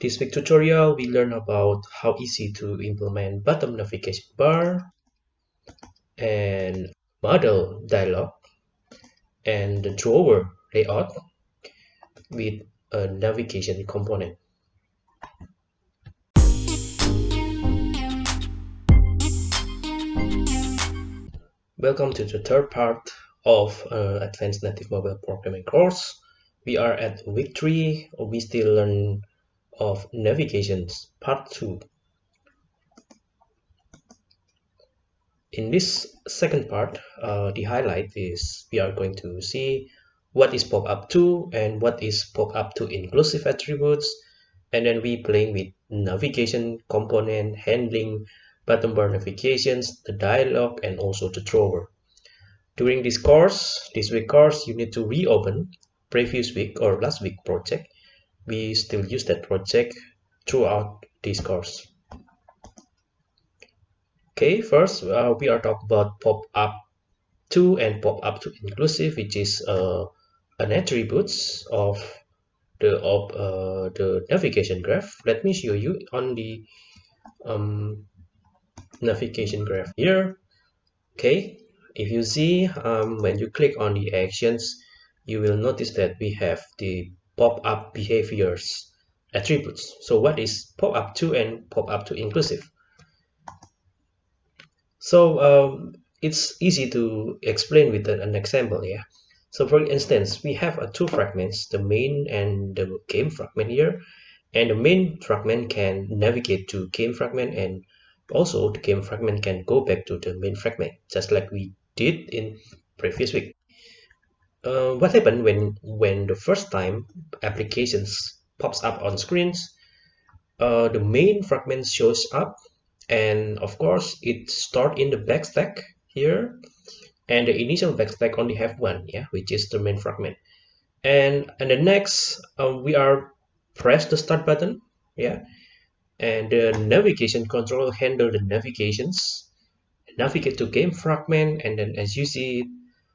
this week tutorial, we learn about how easy to implement bottom navigation bar and model dialog and the drawer layout with a navigation component. Welcome to the third part of uh, Advanced Native Mobile Programming course. We are at week 3, we still learn of navigations part 2 in this second part uh, the highlight is we are going to see what is pop-up to and what is pop-up to inclusive attributes and then we playing with navigation component handling bottom bar navigations the dialog and also the drawer during this course this week course you need to reopen previous week or last week project we still use that project throughout this course. Okay, first uh, we are talking about pop-up to and pop-up to inclusive, which is uh, an attributes of the of uh, the navigation graph. Let me show you on the um, navigation graph here. Okay, if you see um, when you click on the actions, you will notice that we have the pop-up behaviors attributes. So what is pop-up to and pop-up to inclusive? So um, it's easy to explain with an example here. So for instance, we have uh, two fragments, the main and the game fragment here. And the main fragment can navigate to game fragment and also the game fragment can go back to the main fragment, just like we did in previous week uh, what happened when when the first time applications pops up on screens uh, the main fragment shows up and of course it start in the backstack here and the initial backstack only have one yeah which is the main fragment. And and the next uh, we are press the start button yeah and the navigation control handle the navigations navigate to game fragment and then as you see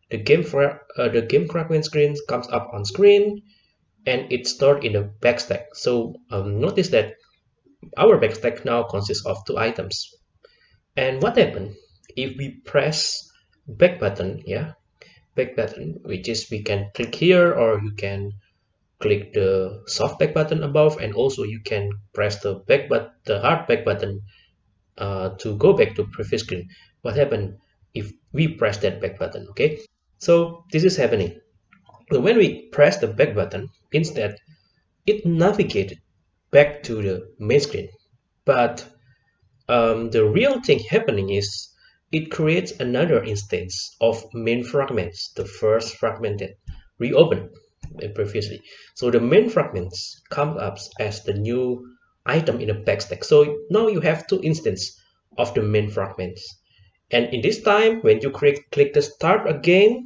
the game for uh, the game fragment screen comes up on screen and it's stored in the backstack so um, notice that our backstack now consists of two items. And what happened? If we press back button yeah back button which is we can click here or you can click the soft back button above and also you can press the back but the hard back button uh, to go back to previous screen. What happened? If we press that back button okay so this is happening. So when we press the back button, instead, it navigated back to the main screen. But um, the real thing happening is it creates another instance of main fragments, the first fragment that reopened previously. So the main fragments come up as the new item in the backstack. So now you have two instances of the main fragments and in this time when you click click the start again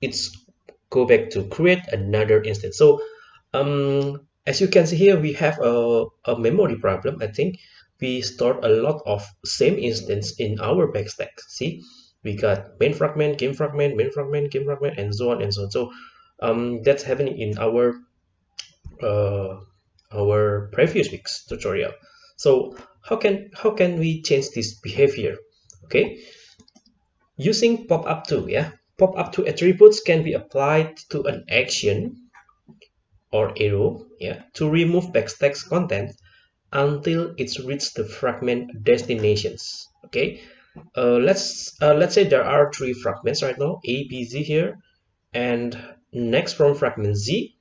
it's go back to create another instance. So um as you can see here we have a, a memory problem i think. We stored a lot of same instance in our backstack. See we got main fragment game fragment main fragment game fragment and so on and so on. So um that's happening in our uh our previous week's tutorial. So how can how can we change this behavior okay? Using pop-up to yeah? Pop-up to attributes can be applied to an action or arrow yeah to remove backstack content until it's reached the fragment destinations okay? Uh, let's uh, let's say there are three fragments right now a b c here and next from fragment c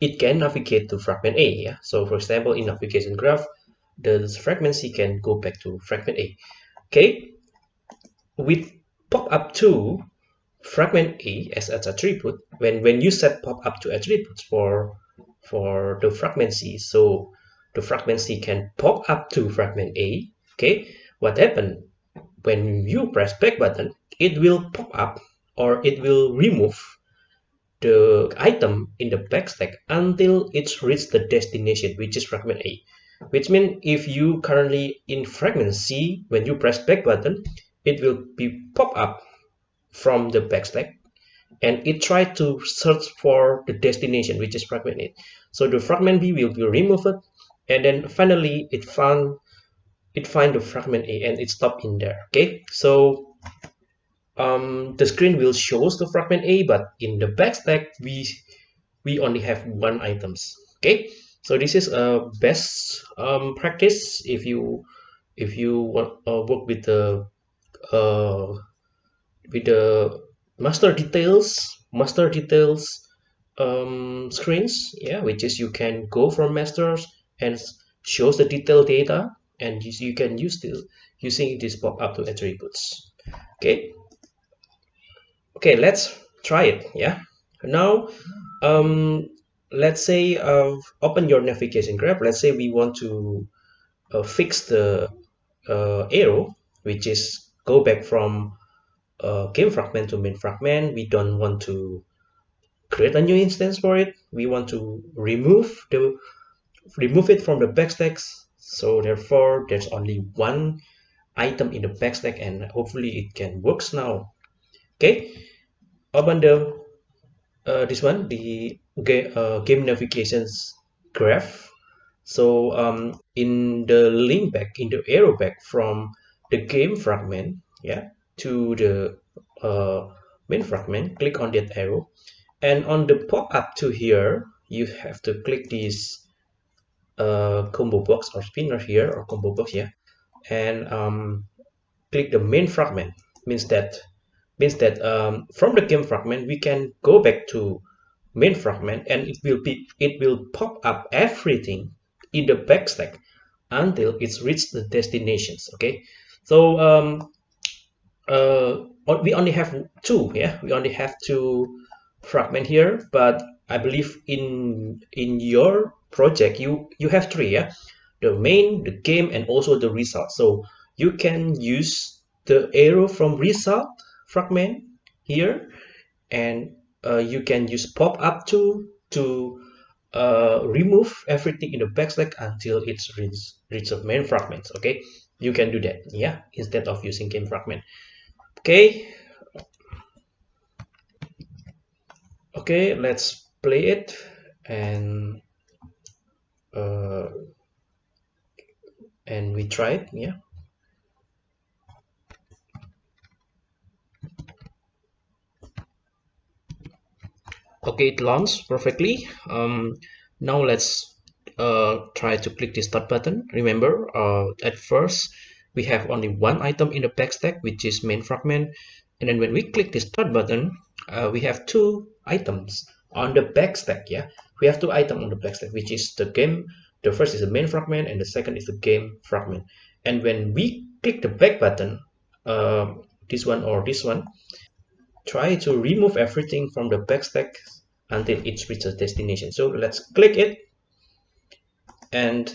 it can navigate to fragment a yeah? So for example in navigation graph the fragment c can go back to fragment a okay? With pop-up to fragment a as an attribute when when you set pop-up to attributes for for the fragment c. So the fragment c can pop up to fragment a okay? What happened when you press back button it will pop up or it will remove the item in the back stack until it's reached the destination which is fragment a which means if you currently in fragment C, when you press back button, it will be pop up from the backstack and it try to search for the destination, which is fragment A. so the fragment b will be removed and then finally it found it find the fragment a and it stopped in there okay so um, the screen will shows the fragment a but in the backstack we we only have one items okay so this is a best um, practice if you if you want uh, work with the uh, with the master details master details um, screens yeah which is you can go from masters and shows the detailed data and you, you can use this using this pop-up to attributes. Okay? Okay let's try it yeah? Now um let's say uh, open your navigation graph. Let's say we want to uh, fix the uh, arrow which is go back from uh, game fragment to main fragment. We don't want to create a new instance for it. We want to remove the remove it from the backstacks so therefore there's only one item in the backstack and hopefully it can works now. Okay. Open the uh, this one the uh, game navigations graph. So um, in the link back in the arrow back from the game fragment yeah to the uh, main fragment click on that arrow. And on the pop-up to here you have to click this uh, combo box or spinner here or combo box here and um, click the main fragment. Means that means that um, from the game fragment we can go back to main fragment and it will be it will pop up everything in the backstack until it's reached the destinations okay? So um, uh, we only have two yeah? We only have two fragment here but I believe in in your project you you have three yeah? The main the game and also the result. So you can use the arrow from result fragment here and uh, you can use pop up to to uh, remove everything in the backstack until it's reach the main fragments okay? You can do that yeah instead of using game fragment okay? Okay let's play it and uh, and we try it yeah okay it launched perfectly. Um, now let's uh, try to click the start button. Remember uh, at first we have only one item in the backstack which is main fragment. And then when we click the start button uh, we have two items on the backstack yeah? We have two items on the backstack which is the game. The first is the main fragment and the second is the game fragment. And when we click the back button uh, this one or this one try to remove everything from the backstack until it reaches destination. So let's click it. And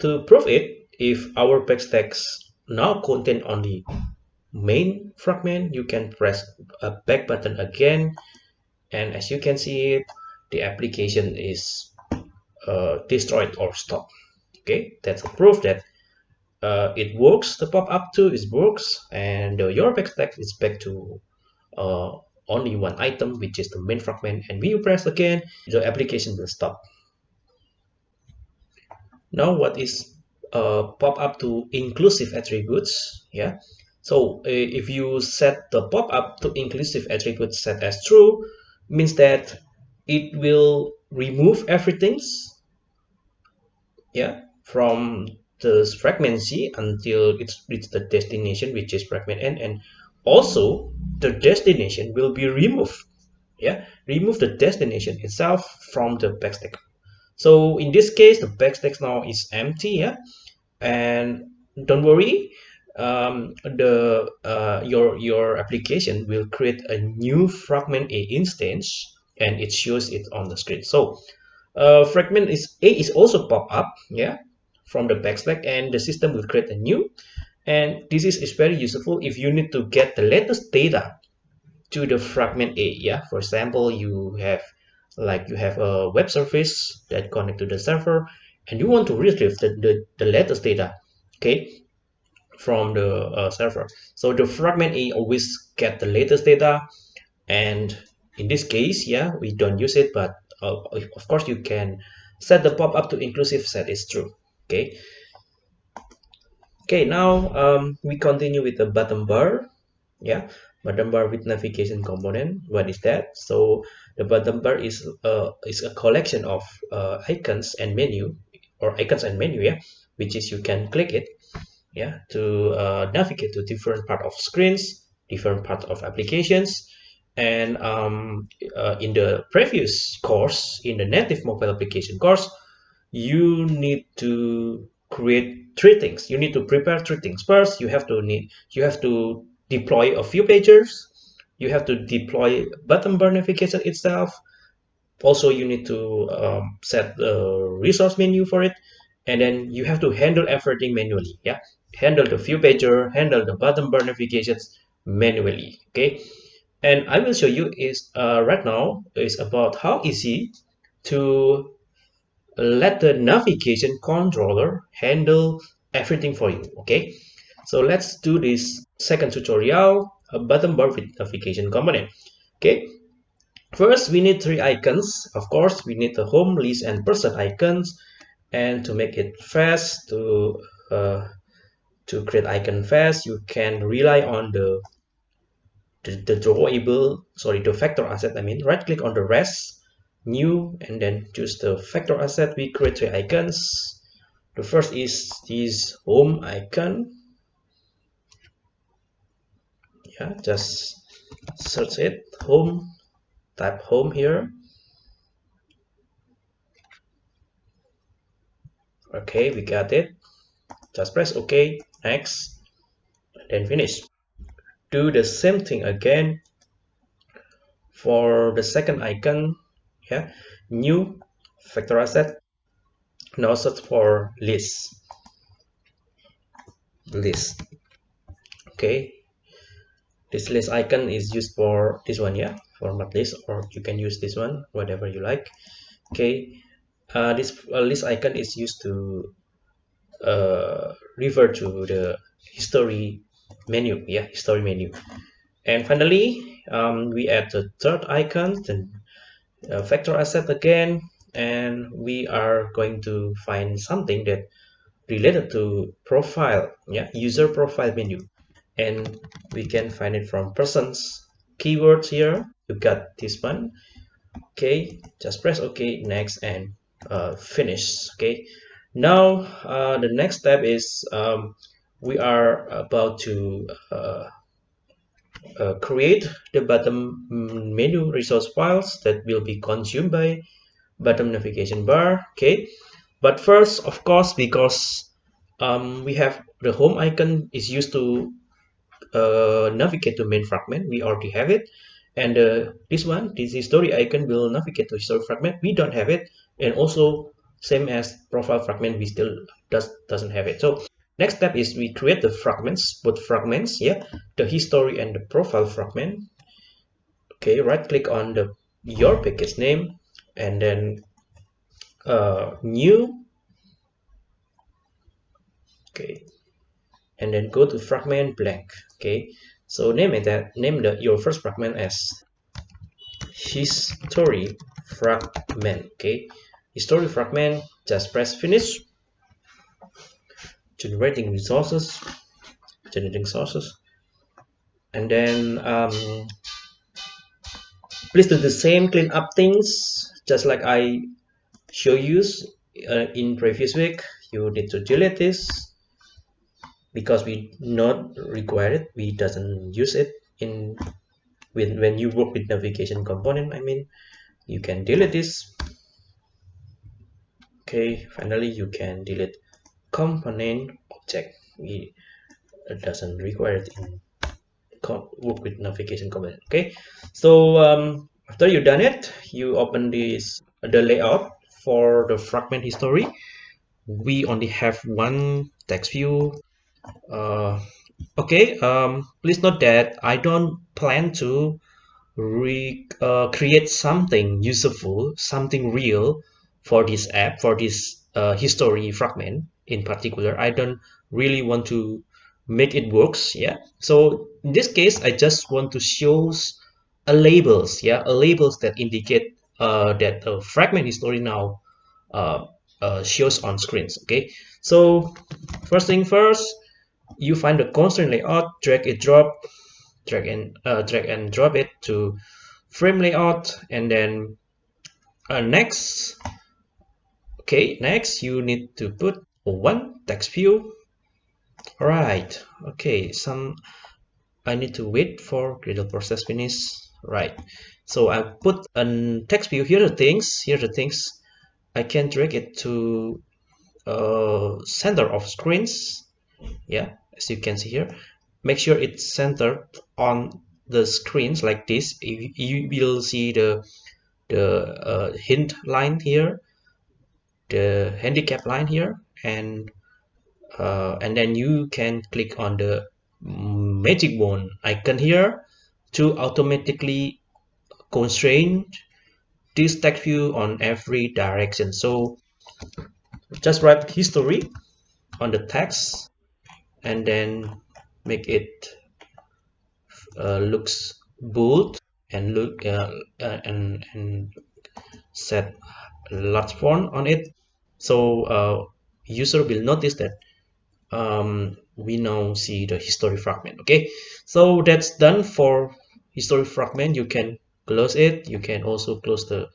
to prove it if our backstacks now contain only main fragment you can press a back button again. And as you can see the application is uh, destroyed or stopped. Okay that's a proof that uh, it works. The pop-up to it works and uh, your backstack is back to uh, only one item which is the main fragment and when you press again the application will stop. Now what is uh, pop up to inclusive attributes? Yeah. So uh, if you set the pop up to inclusive attributes set as true means that it will remove everything yeah from the fragment C until it's reached the destination which is fragment N and also the destination will be removed. Yeah remove the destination itself from the backstack. So in this case the backstack now is empty yeah? And don't worry um, the uh, your your application will create a new fragment a instance and it shows it on the screen. So uh, fragment is a is also pop up yeah from the backstack and the system will create a new and this is, is very useful if you need to get the latest data to the fragment a yeah? For example you have like you have a web service that connect to the server and you want to retrieve the, the, the latest data okay from the uh, server. So the fragment a always get the latest data and in this case yeah we don't use it but uh, of course you can set the pop-up to inclusive set is true okay okay now um, we continue with the bottom bar. Yeah bottom bar with navigation component. What is that? So the bottom bar is uh, is a collection of uh, icons and menu or icons and menu yeah which is you can click it yeah to uh, navigate to different part of screens different part of applications and um, uh, in the previous course in the native mobile application course you need to create three things. You need to prepare three things. First you have to need you have to deploy a few pages you have to deploy button bar itself. Also you need to um, set the resource menu for it. And then you have to handle everything manually yeah? Handle the view pager handle the button bar manually okay? And i will show you is uh, right now is about how easy to let the navigation controller handle everything for you okay? So let's do this second tutorial a button bar with navigation component okay? First we need three icons. Of course we need the home list and person icons. And to make it fast to uh, to create icon fast you can rely on the the, the drawable sorry the vector asset i mean right click on the res new and then choose the vector asset we create three icons. The first is this home icon. Yeah just search it. Home type home here. Okay we got it. Just press ok next then finish. Do the same thing again for the second icon yeah new vector asset now search for list. List. Okay. This list icon is used for this one yeah? Format list or you can use this one whatever you like. Okay. Uh, this uh, list icon is used to uh, refer to the history menu yeah? History menu. And finally um, we add the third icon then uh, vector asset again and we are going to find something that related to profile yeah user profile menu. And we can find it from persons keywords here. You got this one. Okay just press ok next and uh, finish okay? Now uh, the next step is um, we are about to uh, uh, create the bottom menu resource files that will be consumed by bottom navigation bar okay? But first of course because um, we have the home icon is used to uh, navigate to main fragment we already have it. And uh, this one this history icon will navigate to history fragment we don't have it. And also same as profile fragment we still does doesn't have it. So next step is we create the fragments both fragments yeah the history and the profile fragment. Okay right click on the your package name and then uh, new. Okay and then go to fragment blank. Okay so name it that name the your first fragment as history fragment. Okay history fragment just press finish generating resources generating sources. And then um, please do the same clean up things just like I show you uh, in previous week. You need to delete this because we not require it. We doesn't use it in when, when you work with navigation component I mean you can delete this. Okay finally you can delete component object. We it doesn't require it in work with navigation component okay? So um, after you done it you open this the layout for the fragment history. We only have one text view. Uh, okay um, please note that I don't plan to re uh, create something useful something real for this app for this uh, history fragment in particular. I don't really want to make it works yeah? So in this case I just want to show a labels yeah? A labels that indicate uh, that the fragment history now uh, uh, shows on screens okay? So first thing first you find the constraint layout drag it drop drag and uh, drag and drop it to frame layout and then uh, next okay? Next you need to put one text view all right okay some I need to wait for Gradle process finish. Right so I put a text view here are the things here are the things. I can drag it to uh, center of screens. Yeah as you can see here. Make sure it's centered on the screens like this. You, you will see the the uh, hint line here the handicap line here and uh, and then you can click on the magic wand icon here to automatically constrain this text view on every direction. So just write history on the text and then make it uh, looks bold and look uh, uh, and and set large font on it. So uh, user will notice that um, we now see the history fragment okay? So that's done for history fragment. You can close it. You can also close the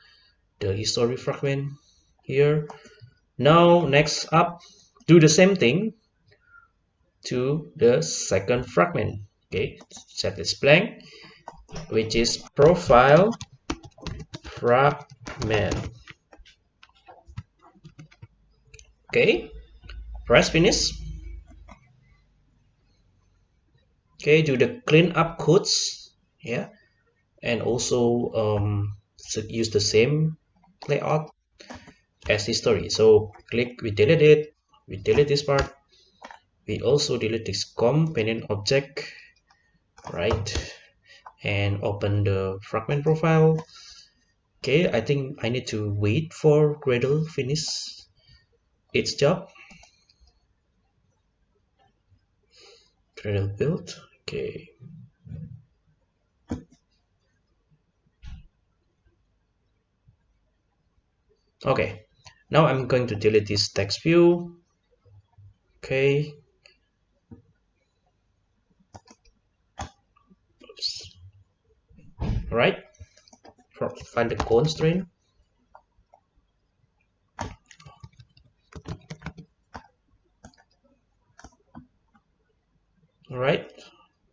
the history fragment here. Now next up do the same thing to the second fragment okay? Set this blank which is profile fragment okay. Press finish. Okay do the clean up codes. Yeah. And also um, use the same layout as history. So click we delete it. We delete this part. We also delete this companion object. Right. And open the fragment profile. Okay i think i need to wait for gradle finish its job. Gradle build okay. Okay. Now i'm going to delete this text view. Okay. All right. Find the constraint right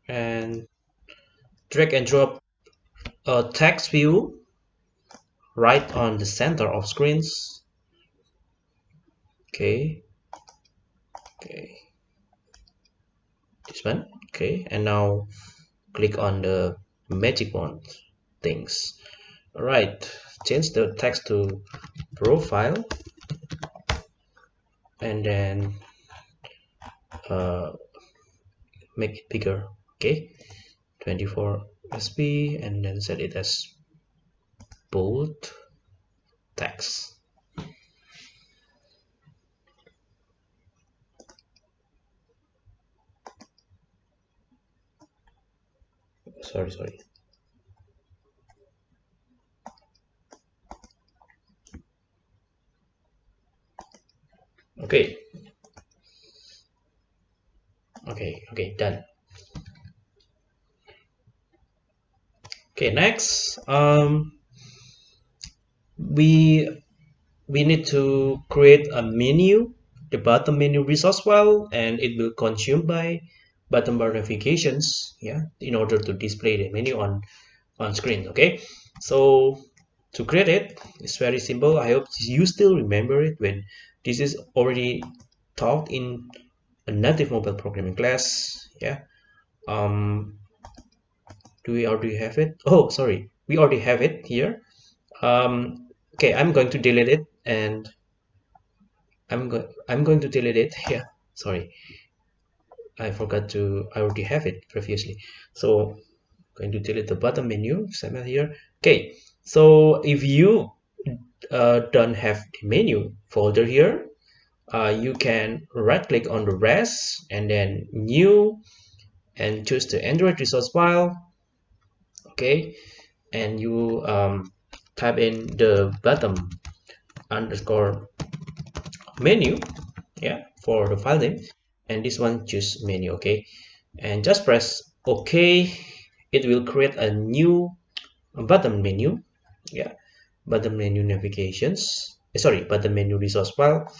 and drag and drop a text view right on the center of screens. Okay. Okay. This one. Okay. And now click on the magic wand things. All right change the text to profile. And then uh, make it bigger okay? 24 sp and then set it as bold text. Sorry sorry. Okay okay okay done okay next um we we need to create a menu the bottom menu resource file and it will consume by button bar notifications yeah in order to display the menu on on screen okay? So to create it it's very simple. I hope you still remember it when this is already taught in a native mobile programming class yeah? Um do we already have it? Oh sorry we already have it here. Um okay i'm going to delete it and i'm going i'm going to delete it here. Sorry. I forgot to I already have it previously. So I'm going to delete the bottom menu XML here. Okay so if you uh, don't have the menu folder here uh, you can right click on the res and then new and choose the Android resource file. Okay and you um, type in the bottom underscore menu yeah for the file name. And this one choose menu okay? And just press ok. It will create a new button menu yeah? Button menu navigations eh, sorry button menu resource file.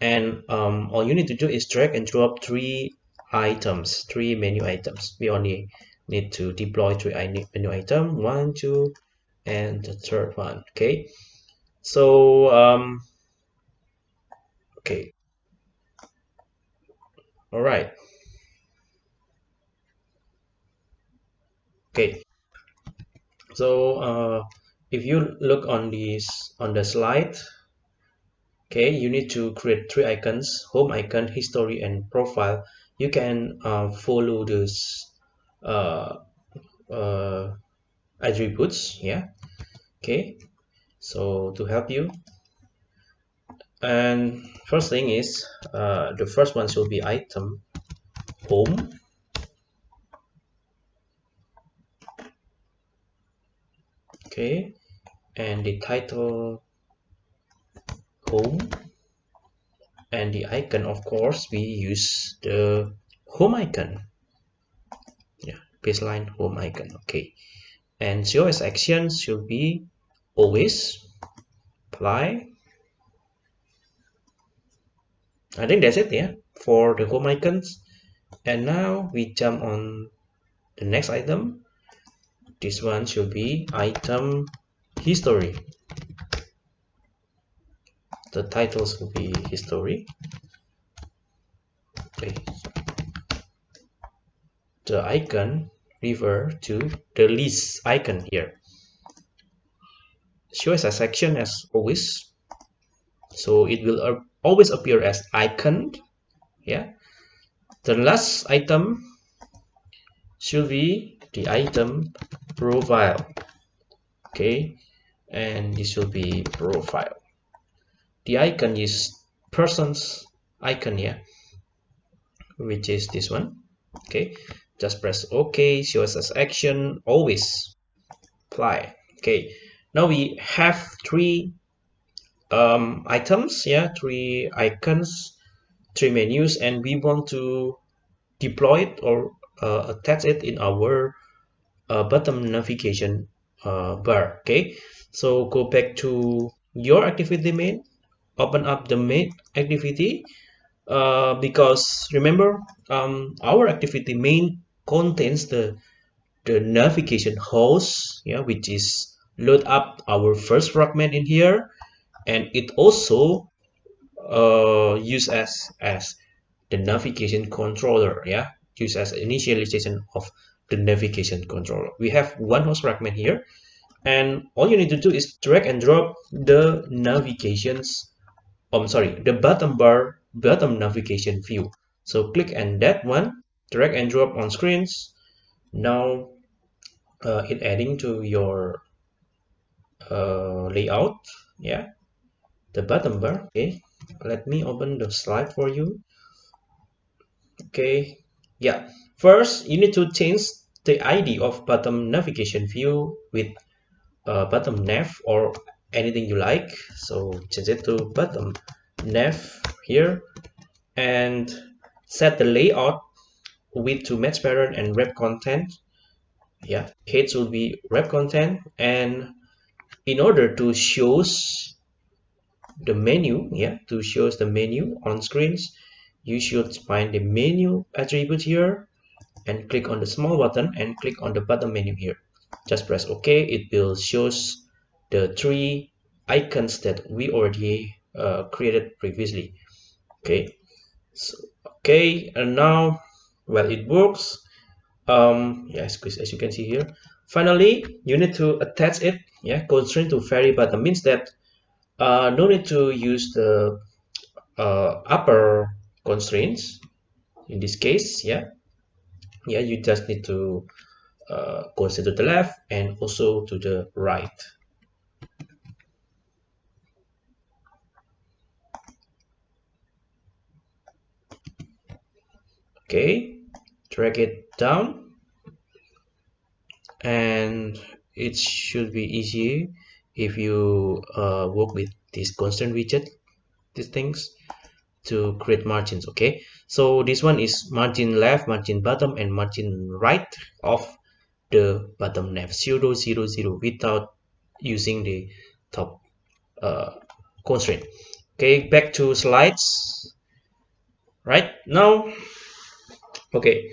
And um, all you need to do is drag and drop three items three menu items. We only need to deploy three menu item one two and the third one okay? So um okay. All right. Okay. So uh, if you look on this on the slide okay you need to create three icons home icon history and profile. You can uh, follow this uh, uh, attributes yeah okay so to help you. And first thing is uh, the first one should be item home. Okay and the title home. And the icon of course we use the home icon baseline. Oh home icon okay. And COS actions should be always apply. I think that's it yeah for the home icons. And now we jump on the next item. This one should be item history. The titles will be history. Okay. The icon refer to the list icon here. Show as a section as always. So it will always appear as icon yeah. The last item should be the item profile okay. And this will be profile. The icon is person's icon here which is this one okay just press ok shows as action always apply. Okay now we have three um, items yeah three icons three menus and we want to deploy it or uh, attach it in our uh, bottom navigation uh, bar okay? So go back to your activity main open up the main activity uh, because remember um, our activity main contains the the navigation host yeah which is load up our first fragment in here. And it also uh, use as as the navigation controller yeah. Use as initialization of the navigation controller. We have one host fragment here. And all you need to do is drag and drop the navigations I'm sorry the bottom bar bottom navigation view. So click on that one drag and drop on screens. Now uh, it adding to your uh, layout. Yeah. The bottom bar. Okay. Let me open the slide for you. Okay. Yeah. First you need to change the id of bottom navigation view with uh, bottom nav or anything you like. So change it to bottom nav here. And set the layout width to match parent and wrap content. Yeah heads will be wrap content. And in order to shows the menu yeah to shows the menu on screens you should find the menu attribute here and click on the small button and click on the bottom menu here. Just press ok. It will shows the three icons that we already uh, created previously. Okay. So, okay. And now well it works. Um yes as you can see here. Finally you need to attach it yeah constraint to vary button means that uh, no need to use the uh, upper constraints in this case yeah. Yeah you just need to uh, to the left and also to the right. Okay drag it down. And it should be easy if you uh, work with this constant widget these things to create margins okay? So this one is margin left margin bottom and margin right of the bottom left. 0 0 0 without using the top uh, constraint. Okay back to slides. Right now okay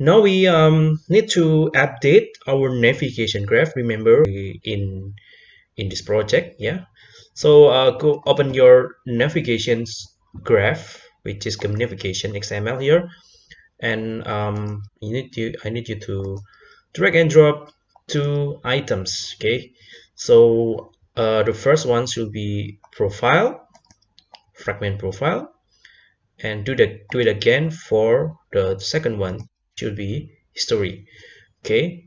now we um, need to update our navigation graph remember in in this project yeah? So uh, go open your navigations graph which is navigation xml here. And um, you need to i need you to drag and drop two items okay? So uh, the first one should be profile fragment profile and do the do it again for the second one should be history okay?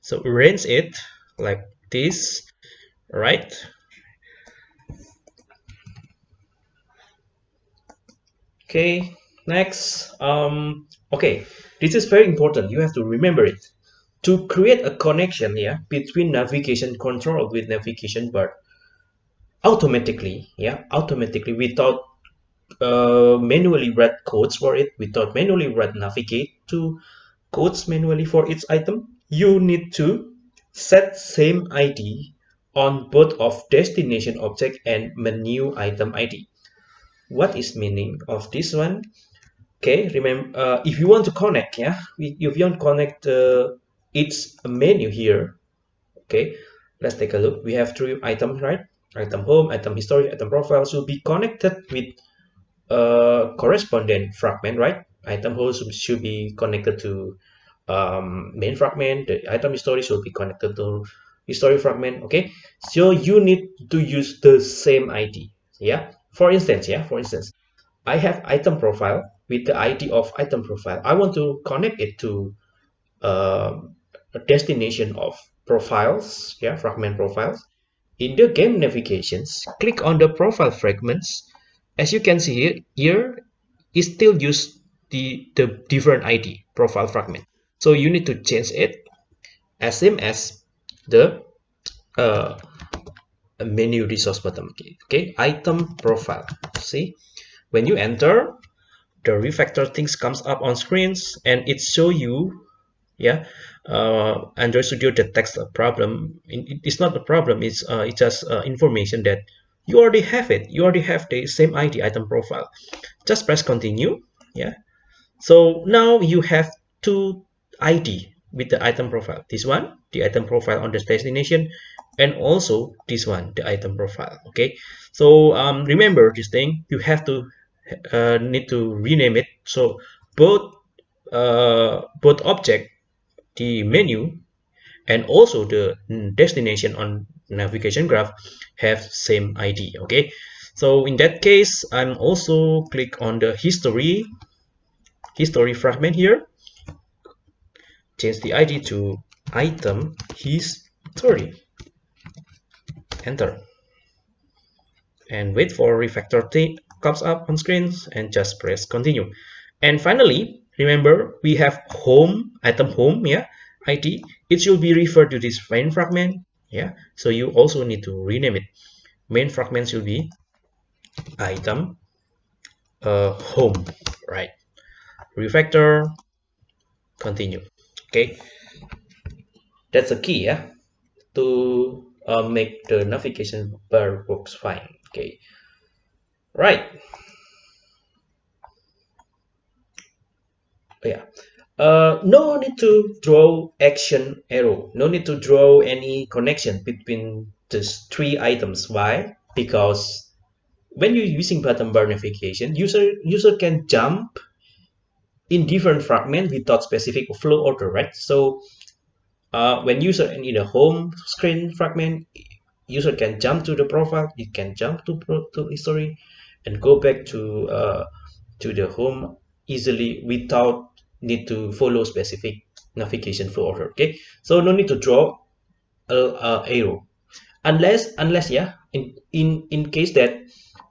So arrange it like this right? Okay next um okay this is very important. You have to remember it. To create a connection yeah between navigation control with navigation bar automatically yeah automatically without uh, manually read codes for it. Without manually read navigate to codes manually for each item you need to set same id on both of destination object and menu item id what is meaning of this one? Okay remember uh, if you want to connect yeah if you want to connect uh, its menu here okay let's take a look. We have three items right? Item home item history item profile. Should be connected with a correspondent fragment right? Item home should be connected to um, main fragment. The item history should be connected to history fragment okay? So you need to use the same id yeah? For instance yeah for instance i have item profile with the id of item profile. I want to connect it to uh, a destination of profiles yeah fragment profiles. In the game navigations click on the profile fragments as you can see here, here it still use the the different id profile fragment. So you need to change it as same as the uh, menu resource button okay, okay item profile. See when you enter the refactor things comes up on screens and it show you yeah uh, Android Studio detects a problem. It's not a problem it's uh, it's just uh, information that you already have it. You already have the same id item profile. Just press continue yeah? So now you have two id with the item profile. This one the item profile on the destination and also this one the item profile okay? So um, remember this thing. You have to uh, need to rename it. So both uh, both object the menu and also the destination on navigation graph have same id okay? So in that case i'm also click on the history history fragment here. Change the id to item history. Enter. And wait for refactor t comes up on screens and just press continue. And finally remember we have home item home yeah id it should be referred to this main fragment yeah? So you also need to rename it. Main fragment should be item uh, home right? Refactor continue. Okay? That's a key yeah? To uh, make the navigation bar works fine. Okay. Right. Yeah uh, no need to draw action arrow. No need to draw any connection between these three items. Why? Because when you're using button bar navigation user user can jump in different fragment without specific flow order right? So uh, when user in the home screen fragment user can jump to the profile it can jump to to history and go back to uh, to the home easily without need to follow specific navigation flow order okay? So no need to draw a, a arrow. Unless unless yeah in in in case that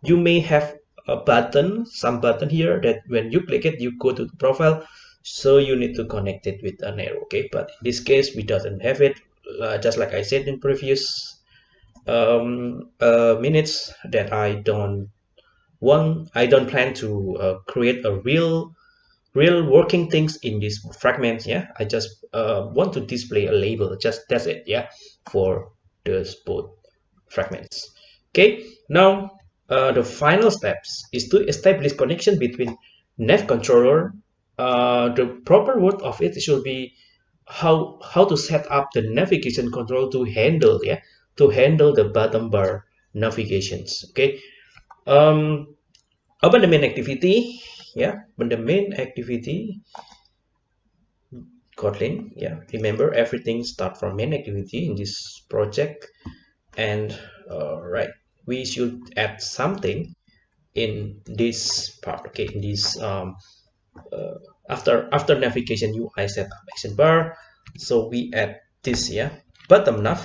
you may have a button some button here that when you click it you go to the profile so you need to connect it with an arrow okay? But in this case we doesn't have it. Uh, just like I said in previous um, uh, minutes that I don't want I don't plan to uh, create a real real working things in these fragments yeah? I just uh, want to display a label just that's it yeah for those both fragments. Okay now uh, the final steps is to establish connection between nav controller uh, the proper word of it should be how how to set up the navigation control to handle yeah to handle the bottom bar navigations okay? Um open the main activity yeah but the main activity kotlin yeah remember everything start from main activity in this project. And uh, right we should add something in this part okay in this um uh, after after navigation UI setup action bar. So we add this yeah bottom nav.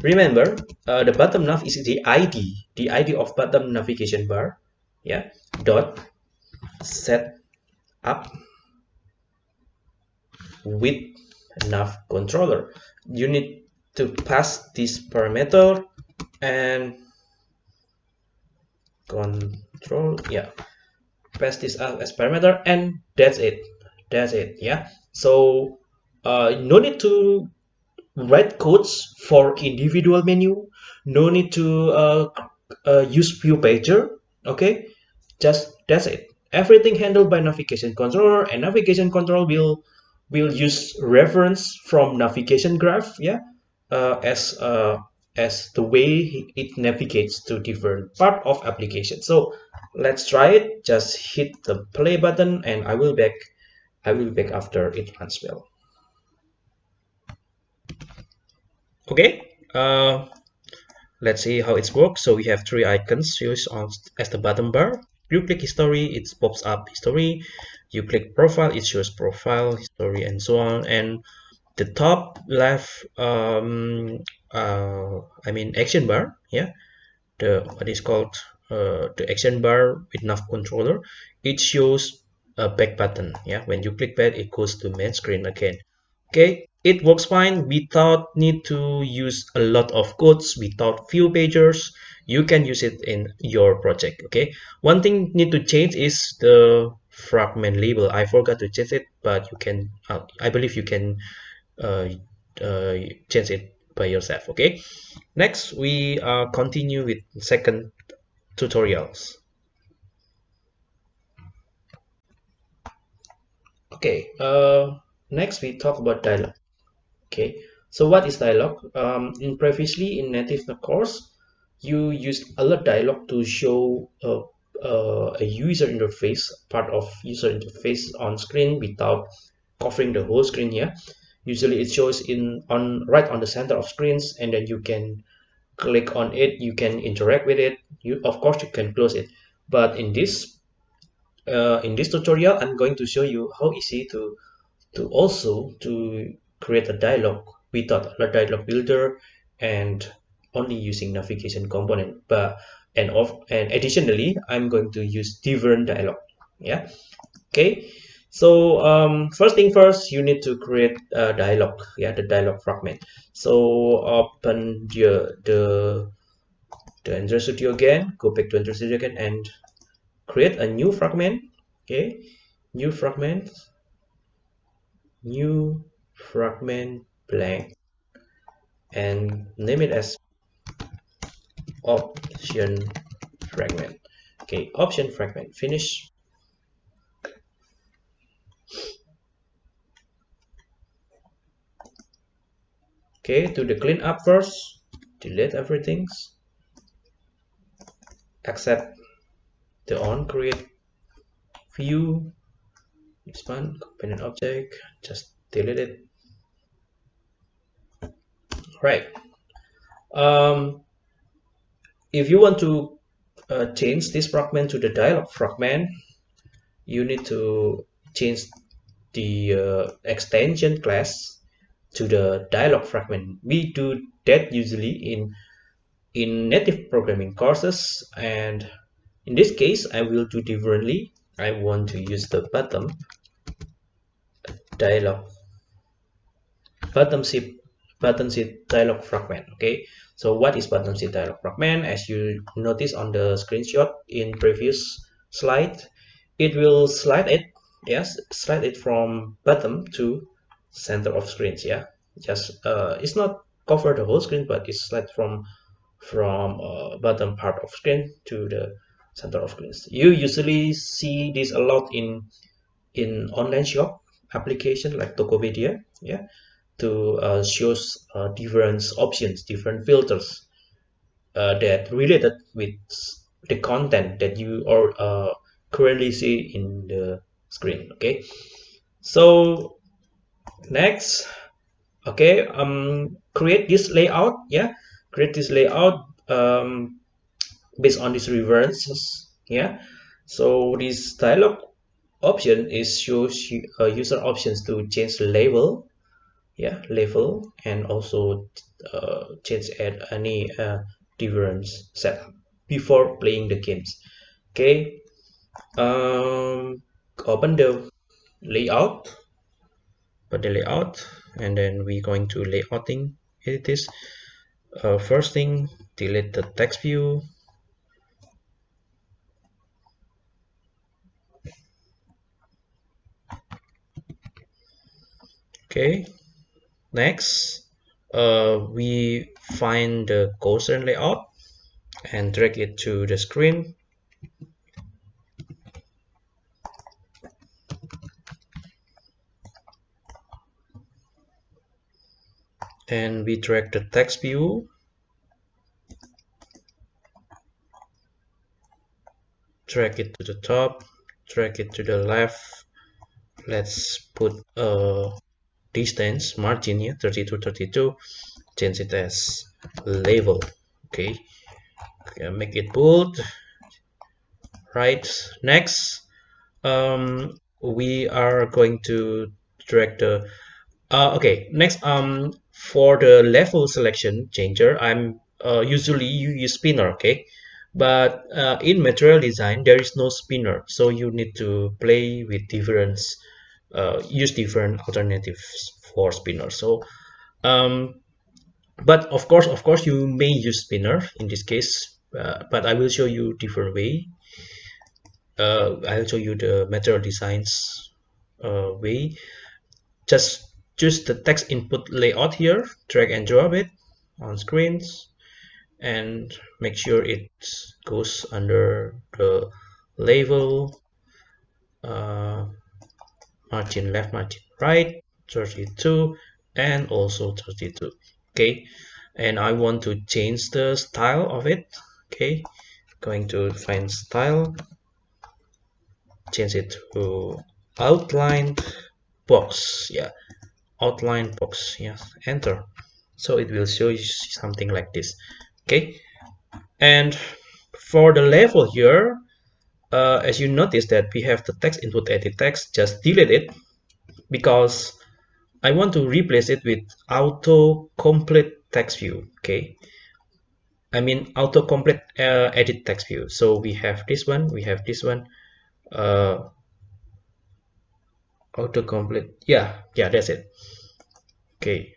Remember uh, the bottom nav is the id the id of bottom navigation bar yeah dot set up with nav controller. You need to pass this parameter and control yeah pass this as parameter and that's it. That's it yeah. So uh, no need to write codes for individual menu. No need to uh, uh, use view pager okay? Just that's it everything handled by navigation controller and navigation control will will use reference from navigation graph yeah uh, as uh, as the way it navigates to different part of application. So let's try it. Just hit the play button and i will back i will back after it runs well. Okay uh, let's see how it works. So we have three icons. Used on as the bottom bar you click history it pops up history. You click profile it shows profile history and so on. And the top left um uh i mean action bar yeah the what is called uh, the action bar with nav controller it shows a back button yeah. When you click that it goes to main screen again okay it works fine. Without need to use a lot of codes without few pages you can use it in your project okay? One thing need to change is the fragment label. I forgot to change it but you can uh, i believe you can uh, uh, change it by yourself okay? Next we uh, continue with second tutorials. Okay uh, next we talk about dialog okay so what is dialog um, in previously in native course you used a alert dialog to show a, a, a user interface part of user interface on screen without covering the whole screen here usually it shows in on right on the center of screens and then you can click on it you can interact with it you of course you can close it. But in this uh, in this tutorial i'm going to show you how easy to to also to create a dialog without a dialog builder and only using navigation component. But and of and additionally i'm going to use different dialog. Yeah? Okay? So um, first thing first you need to create a dialog. Yeah the dialog fragment. So open the the the Android Studio again. Go back to Android Studio again and create a new fragment. Okay? New fragment new fragment blank and name it as option fragment. Okay option fragment finish. Okay do the cleanup first delete everything accept the on create view expand component object just delete it. Right. Um, if you want to uh, change this fragment to the dialog fragment you need to change the uh, extension class to the dialog fragment. We do that usually in in native programming courses and in this case i will do differently. I want to use the bottom dialog bottom shape button sheet dialog fragment okay? So what is button sheet dialog fragment? As you notice on the screenshot in previous slide it will slide it yes slide it from bottom to center of screens yeah? Just uh it's not cover the whole screen but it's slide from from uh, bottom part of screen to the center of screens. You usually see this a lot in in online shop application like tokopedia yeah to uh, shows uh, different options different filters uh, that related with the content that you are uh, currently see in the screen okay? So next okay um create this layout yeah? Create this layout um based on these references yeah? So this dialog option is shows uh, user options to change label yeah level and also uh, change add any uh, difference setup before playing the games. Okay um open the layout put the layout and then we're going to layouting. Edit this uh, first thing delete the text view okay next uh, we find the Gaussian layout and drag it to the screen. And we drag the text view. Drag it to the top drag it to the left. Let's put a distance margin here 32 32 change it as label okay, okay make it bold. Right next um, we are going to drag the uh, okay next um for the level selection changer i'm uh, usually you use spinner okay? But uh, in material design there is no spinner so you need to play with different uh, use different alternatives for spinner. So um, but of course of course you may use spinner in this case uh, but I will show you different way. Uh, I'll show you the material designs uh, way. Just choose the text input layout here drag and drop it on screens and make sure it goes under the label. Uh, margin left margin right 32 and also 32 okay? And I want to change the style of it okay? Going to find style change it to outline box yeah outline box yes enter. So it will show you something like this okay? And for the level here uh, as you notice that we have the text input edit text just delete it because I want to replace it with auto complete text view okay? I mean auto complete uh, edit text view. So we have this one we have this one uh, auto complete yeah yeah that's it. Okay.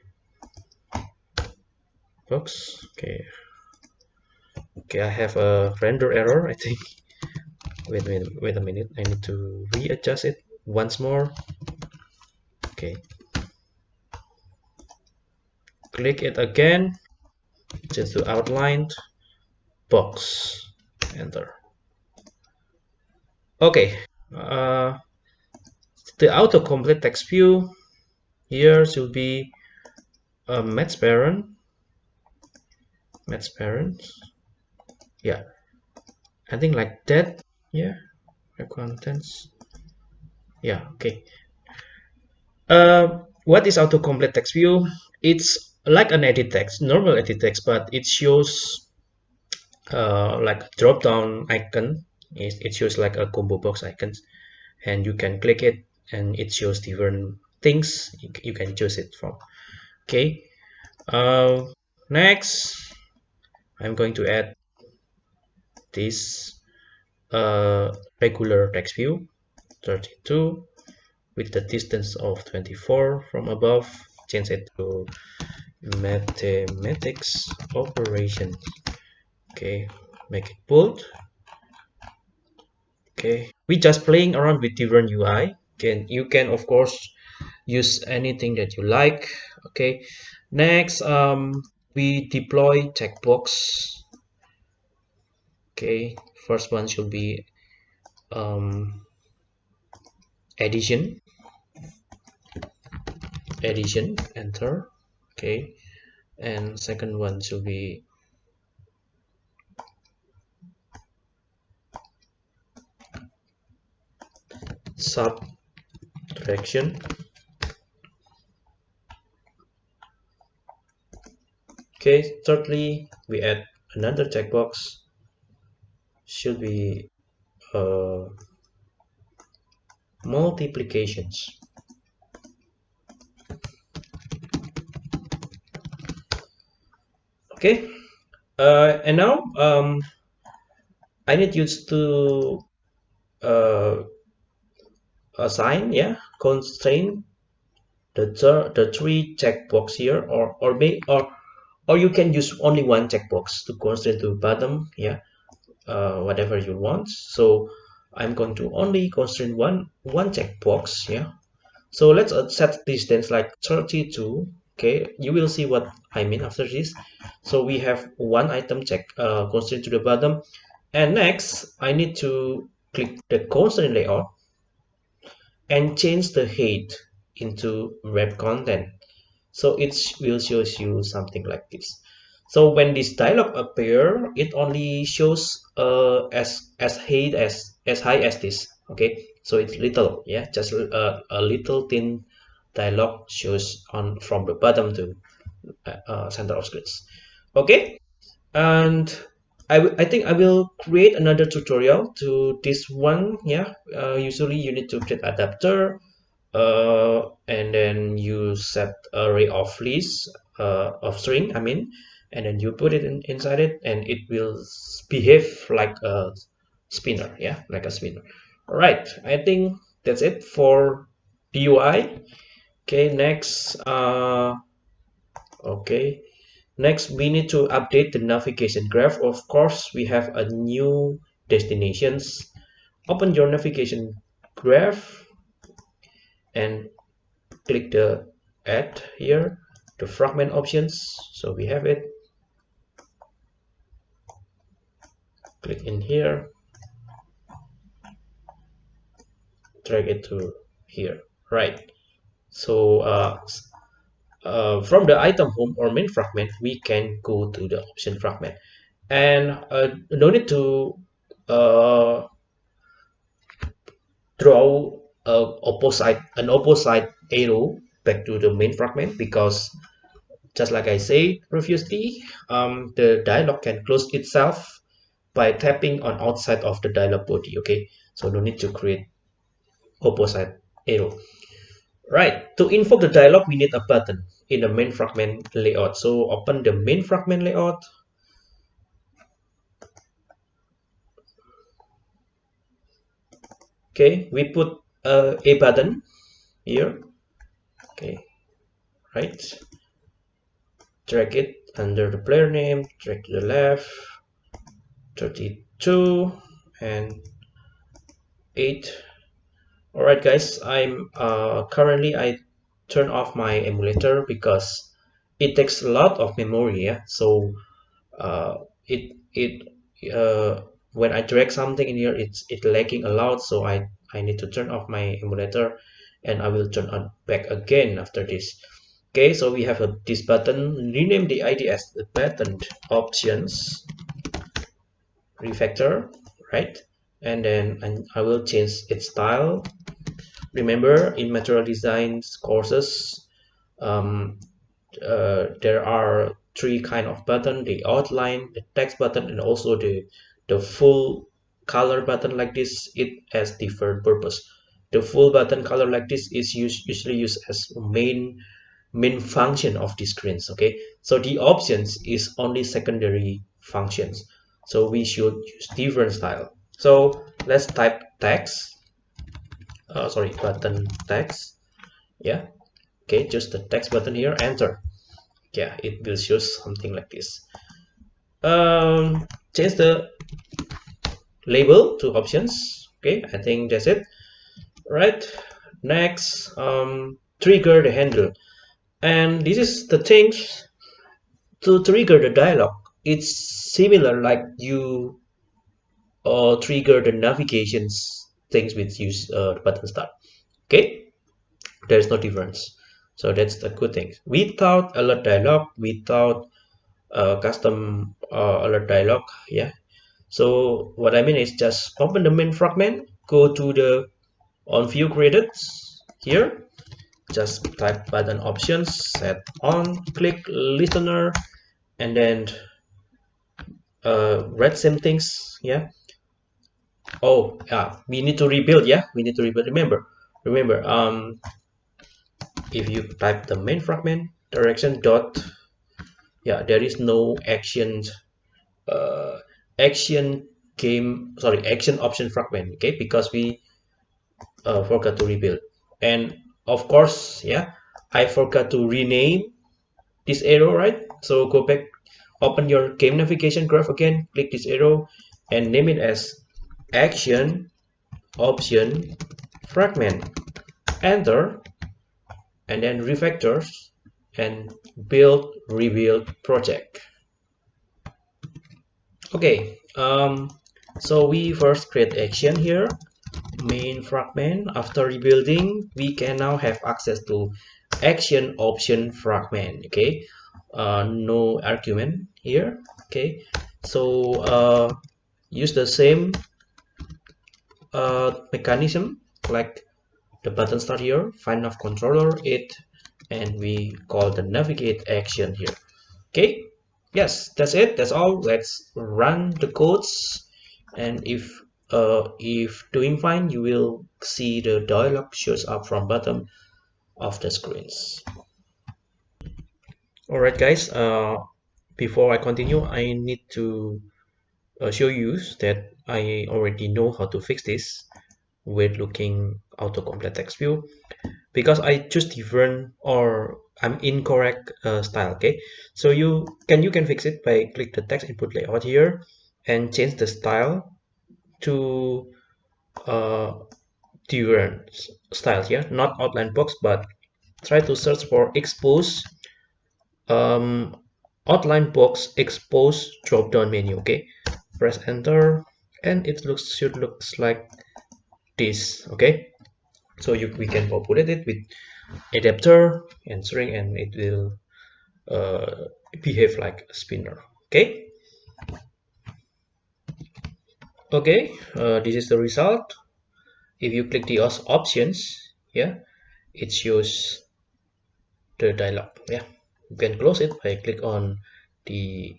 Oops. okay. Okay I have a render error I think wait wait wait a minute. I need to readjust it once more. Okay. Click it again. Just to outline box. Enter. Okay. Uh, the autocomplete text view here should be a match parent. Match parents yeah. I think like that yeah contents. Yeah okay. Uh, what is autocomplete text view? It's like an edit text normal edit text but it shows uh, like drop down icon. It, it shows like a combo box icons and you can click it and it shows different things. You, you can choose it from. Okay uh, next I'm going to add this uh, regular text view 32 with the distance of 24 from above change it to mathematics operations. Okay make it bold. Okay we just playing around with different UI can you can of course use anything that you like. Okay next um we deploy checkbox. Okay first one should be um addition. Addition enter okay. And second one should be subtraction. Okay thirdly we add another checkbox should be uh, multiplications. Okay uh, and now um, I need you to uh, assign yeah constraint the the three checkbox here or or may or or you can use only one checkbox to constrain to bottom yeah uh, whatever you want. So I'm going to only constrain one one checkbox yeah? So let's uh, set distance like 32 okay? You will see what I mean after this. So we have one item check uh, constraint to the bottom. And next I need to click the constraint layout and change the height into wrap content. So it will show you something like this so when this dialog appear it only shows uh, as as height as as high as this okay? So it's little yeah? Just a, uh, a little thin dialog shows on from the bottom to uh, uh center of screens okay? And I, I think I will create another tutorial to this one yeah? Uh, usually you need to create adapter uh, and then you set array of list uh, of string I mean and then you put it in, inside it and it will behave like a spinner yeah like a spinner. All right I think that's it for PUI okay next uh okay. Next we need to update the navigation graph. Of course we have a new destinations. Open your navigation graph and click the add here the fragment options. So we have it click in here. Drag it to here. Right. So uh, uh, from the item home or main fragment we can go to the option fragment. And uh, no need to uh, draw a opposite an opposite arrow back to the main fragment because just like I said previously um, the dialog can close itself by tapping on outside of the dialog body okay? So no need to create opposite arrow. Right to invoke the dialog we need a button in the main fragment layout. So open the main fragment layout. Okay we put uh, a button here. Okay right. Drag it under the player name drag to the left 32 and 8 all right guys i'm uh, currently i turn off my emulator because it takes a lot of memory yeah? So uh, it it uh, when I drag something in here it's it lagging a lot so I I need to turn off my emulator and I will turn on back again after this. Okay so we have a, this button. Rename the ID as the button options refactor right? And then I will change its style. Remember in material design courses um, uh, there are three kind of button the outline the text button and also the the full color button like this it has different purpose. The full button color like this is used, usually used as main main function of the screens okay? So the options is only secondary functions so we should use different style. So let's type text. Uh, sorry button text. Yeah. Okay just the text button here enter. Yeah it will show something like this. Um change the label to options. Okay i think that's it. Right. Next um trigger the handle. And this is the things to trigger the dialog it's similar like you uh, trigger the navigations things with use uh, button start. Okay? There's no difference. So that's the good thing without alert dialog without uh, custom uh, alert dialog yeah. So what I mean is just open the main fragment go to the on view created here. Just type button options set on click listener and then uh, read same things yeah? Oh yeah we need to rebuild yeah? We need to rebuild. Remember remember um if you type the main fragment direction dot yeah there is no action uh action game sorry action option fragment okay? Because we uh, forgot to rebuild. And of course yeah i forgot to rename this arrow right? So go back open your game navigation graph again click this arrow and name it as action option fragment. Enter and then refactors and build rebuild project. Okay um so we first create action here main fragment. After rebuilding we can now have access to action option fragment okay uh, no argument here okay? So uh, use the same uh, mechanism like the button start here find nav controller it and we call the navigate action here okay? Yes that's it that's all. Let's run the codes and if uh, if doing fine you will see the dialog shows up from bottom of the screens all right guys uh, before I continue I need to uh, show you that I already know how to fix this with looking autocomplete text view. Because I choose different or I'm incorrect uh, style okay? So you can you can fix it by click the text input layout here and change the style to uh, different styles here. Not outline box but try to search for expose um, outline box expose drop down menu okay? Press enter and it looks should looks like this okay? So you we can populate it with adapter and string and it will uh, behave like a spinner okay? Okay uh, this is the result. If you click the options yeah it shows the dialog yeah you can close it by click on the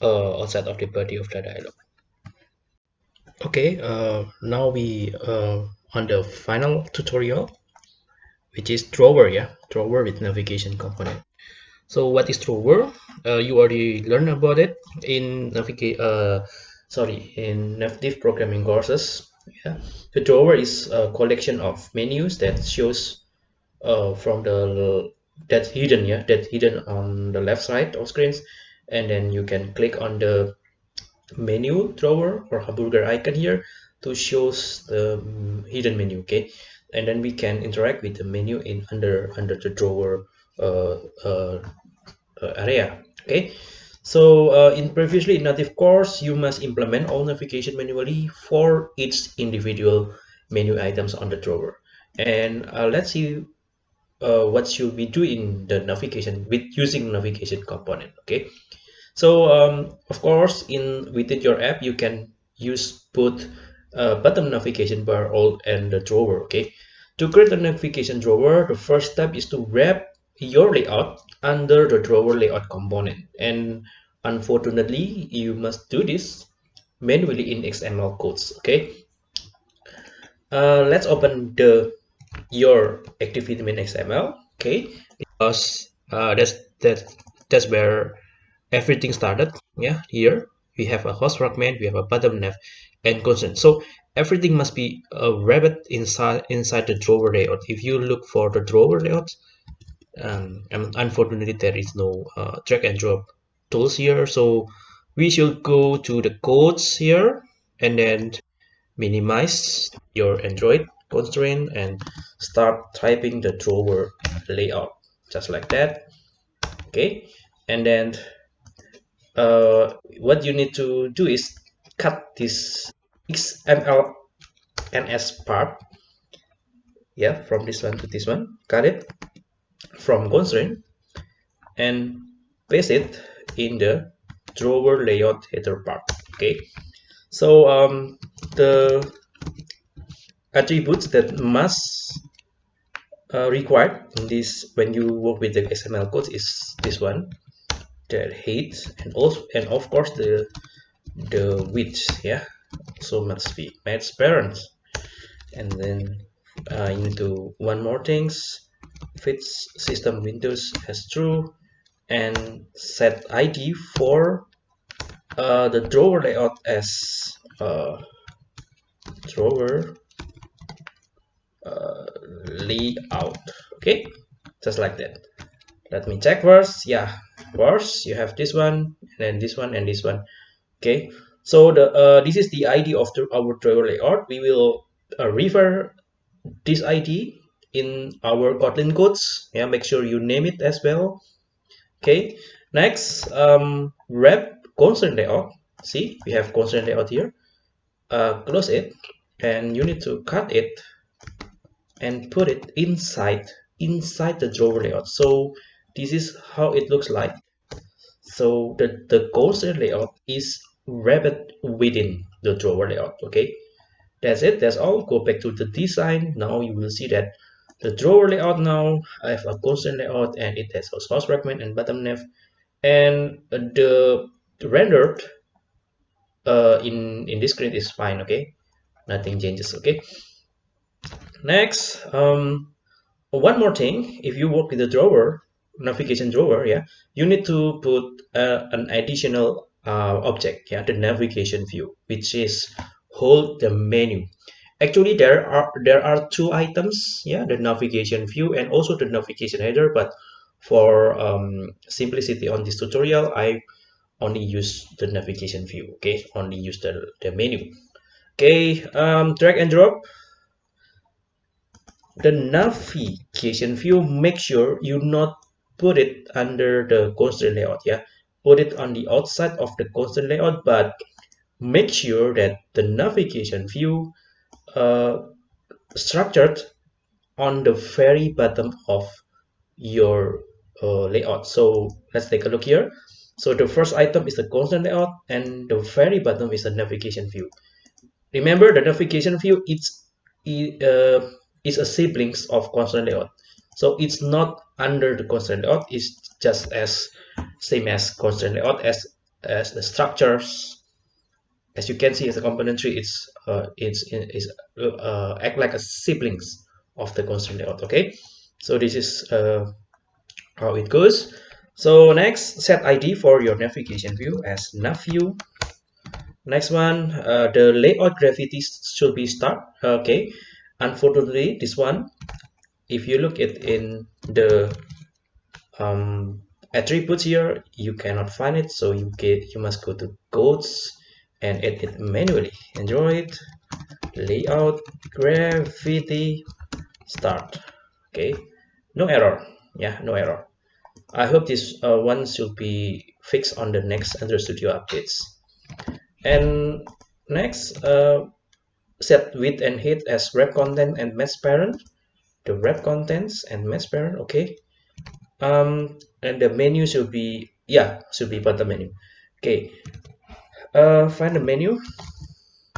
uh, outside of the body of the dialog okay uh, now we uh, on the final tutorial which is drawer yeah? Drawer with navigation component. So what is drawer? Uh, you already learned about it in navigate uh, sorry in native programming courses yeah? The drawer is a collection of menus that shows uh, from the that's hidden yeah? That's hidden on the left side of screens. And then you can click on the menu drawer or hamburger icon here to shows the um, hidden menu okay? And then we can interact with the menu in under under the drawer uh, uh, uh area okay? So uh, in previously in native course, you must implement all navigation manually for each individual menu items on the drawer. And uh, let's see uh, what should we do in the navigation with using navigation component. Okay. So um, of course, in within your app, you can use both uh, bottom navigation bar all and the drawer. Okay. To create a navigation drawer, the first step is to wrap your layout under the drawer layout component and unfortunately you must do this manually in xml codes okay uh, let's open the your activity main xml okay? Because uh, that's that that's where everything started yeah here. We have a host fragment we have a bottom nav and constant so everything must be uh, wrapped inside inside the drawer layout. If you look for the drawer layout um, unfortunately there is no uh, drag and drop tools here. So we should go to the codes here and then minimize your Android constraint and start typing the drawer layout just like that. Okay? And then uh, what you need to do is cut this XML NS part yeah from this one to this one. Cut it? From constraint and paste it in the drawer layout header part. Okay? So um, the attributes that must uh, required in this when you work with the XML code is this one the height and also and of course the the width yeah? So must be match parents. And then uh, you need to one more things fits system windows as true and set id for uh, the drawer layout as uh, drawer uh, layout. Okay? Just like that. Let me check first yeah first you have this one and then this one and this one. Okay? So the uh, this is the id of the, our drawer layout. We will uh, refer this id in our kotlin codes. Yeah make sure you name it as well. Okay? Next um wrap constraint layout. See we have constraint layout here. Uh, close it and you need to cut it and put it inside inside the drawer layout. So this is how it looks like. So the the constraint layout is wrapped within the drawer layout okay? That's it. That's all. Go back to the design. Now you will see that the drawer layout now i have a constraint layout and it has a source fragment and bottom nav and the rendered uh, in in this screen is fine okay? Nothing changes okay next um one more thing. If you work with the drawer navigation drawer yeah you need to put uh, an additional uh, object yeah the navigation view which is hold the menu. Actually there are there are two items yeah the navigation view and also the navigation header but for um, simplicity on this tutorial i only use the navigation view okay? Only use the, the menu. Okay um, drag and drop the navigation view make sure you not put it under the constraint layout yeah? Put it on the outside of the constraint layout but make sure that the navigation view uh, structured on the very bottom of your uh, layout. So let's take a look here. So the first item is the constant layout and the very bottom is the navigation view. Remember the navigation view it's uh, is a siblings of constant layout so it's not under the constant layout it's just as same as constant layout as as the structures. As you can see as a component tree it's uh, it's is uh, act like a siblings of the constant layout okay? So this is uh, how it goes. So next set id for your navigation view as nav view next one uh, the layout gravity should be start okay unfortunately this one if you look at in the um, attributes here you cannot find it so you get you must go to codes and edit manually. Android layout gravity start. Okay. No error. Yeah no error. I hope this uh, one should be fixed on the next android studio updates. And next uh, set width and height as wrap content and match parent. The wrap contents and match parent okay. Um and the menu should be yeah should be button menu. Okay. Uh find the menu.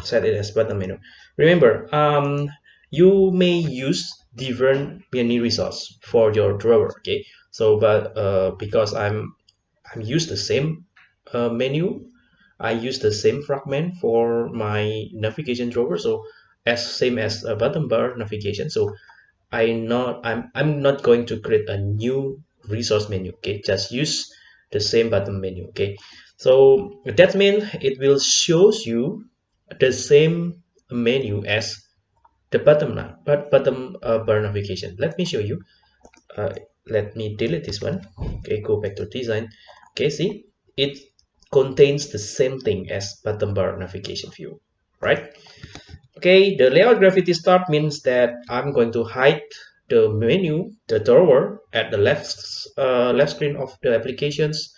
Set it as button menu. Remember um you may use different menu results for your drawer okay. So but uh because i'm i'm used the same uh, menu I use the same fragment for my navigation drawer so as same as a bottom bar navigation. So I not I'm I'm not going to create a new resource menu okay? Just use the same bottom menu okay? So that means it will shows you the same menu as the bottom but bottom uh, bar navigation. Let me show you. Uh, let me delete this one. Okay go back to design. Okay see? It contains the same thing as bottom bar navigation view right? Okay the layout gravity start means that i'm going to hide the menu the drawer at the left uh, left screen of the applications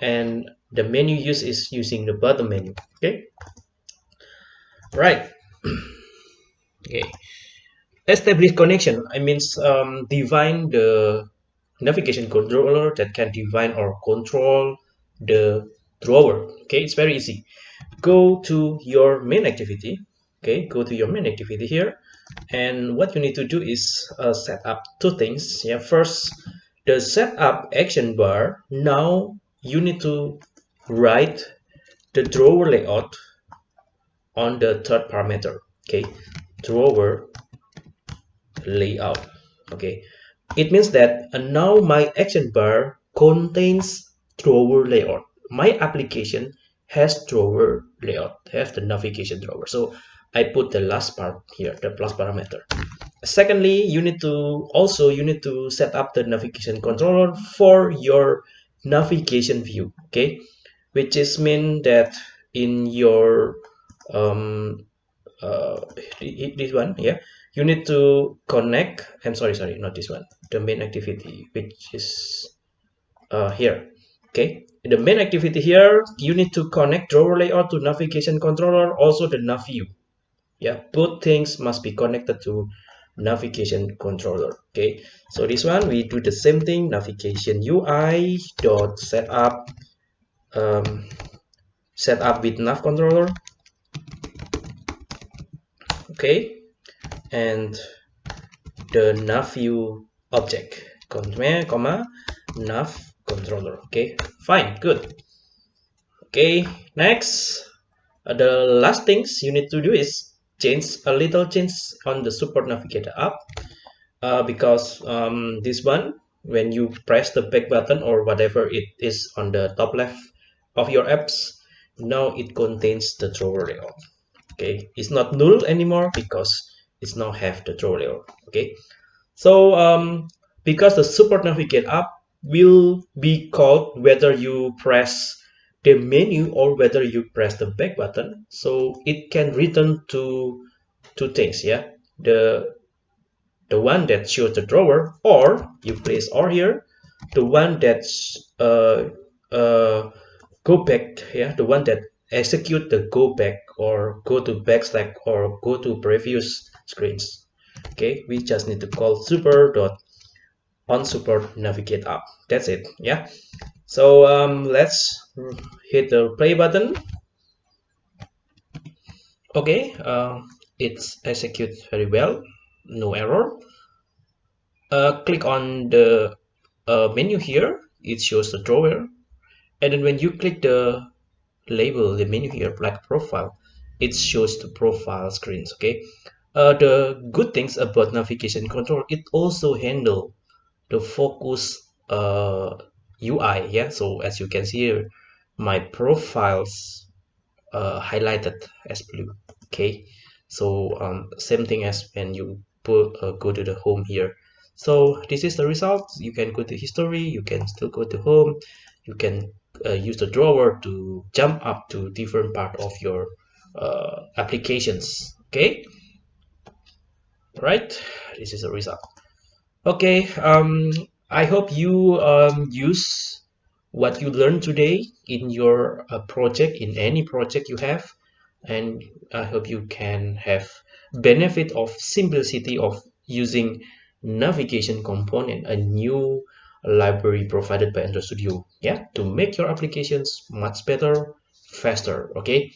and the menu use is using the bottom menu okay? Right. Okay. Establish connection i means um, define the navigation controller that can define or control the drawer okay? It's very easy. Go to your main activity okay? Go to your main activity here and what you need to do is uh, set up two things. Yeah first the setup action bar now you need to write the drawer layout on the third parameter okay? Drawer layout okay? It means that uh, now my action bar contains drawer layout my application has drawer layout have the navigation drawer. So i put the last part here the plus parameter. Secondly you need to also you need to set up the navigation controller for your navigation view okay? Which is mean that in your um uh this one yeah you need to connect i'm sorry sorry not this one the main activity which is uh here okay the main activity here you need to connect drawer layout to navigation controller also the nav view. Yeah both things must be connected to navigation controller okay? So this one we do the same thing navigation ui dot setup um, setup with nav controller okay? And the nav view object comma comma nav controller. Okay fine good. Okay next. Uh, the last things you need to do is change a little change on the support navigator app. Uh, because um, this one when you press the back button or whatever it is on the top left of your apps now it contains the drawer layout. Okay it's not null anymore because it's now have the drawer layout. Okay so um, because the support navigate up will be called whether you press the menu or whether you press the back button. So it can return to two things yeah? The the one that shows the drawer or you place or here the one that's uh uh go back yeah? The one that execute the go back or go to backslash or go to previous screens. Okay? We just need to call super dot on support navigate up that's it yeah? So um, let's hit the play button. Okay uh, it's executes very well no error. Uh, click on the uh, menu here. It shows the drawer. And then when you click the label the menu here like profile it shows the profile screens okay? Uh, the good things about navigation control it also handle the focus uh, UI yeah? So as you can see here my profiles uh, highlighted as blue okay? So um, same thing as when you put uh, go to the home here. So this is the result. You can go to history. You can still go to home. You can uh, use the drawer to jump up to different part of your uh, applications okay? Right this is the result okay um I hope you um, use what you learned today in your uh, project, in any project you have, and I hope you can have benefit of simplicity of using navigation component, a new library provided by Android Studio, yeah, to make your applications much better, faster, okay?